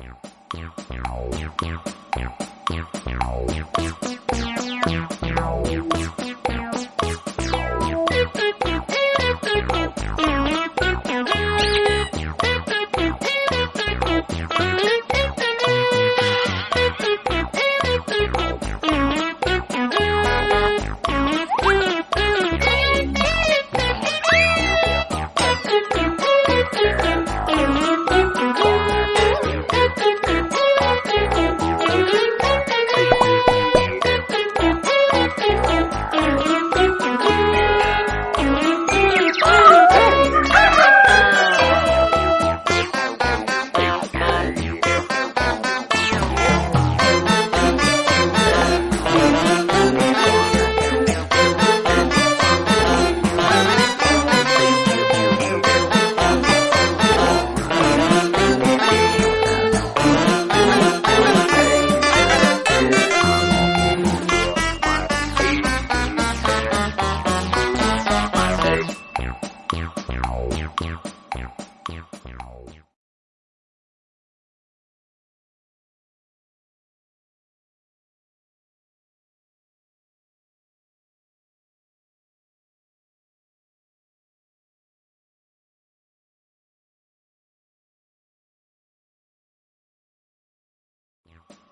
Meow, meow, meow, meow, meow, meow, meow, meow, meow.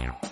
Yeah.